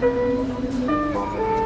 Música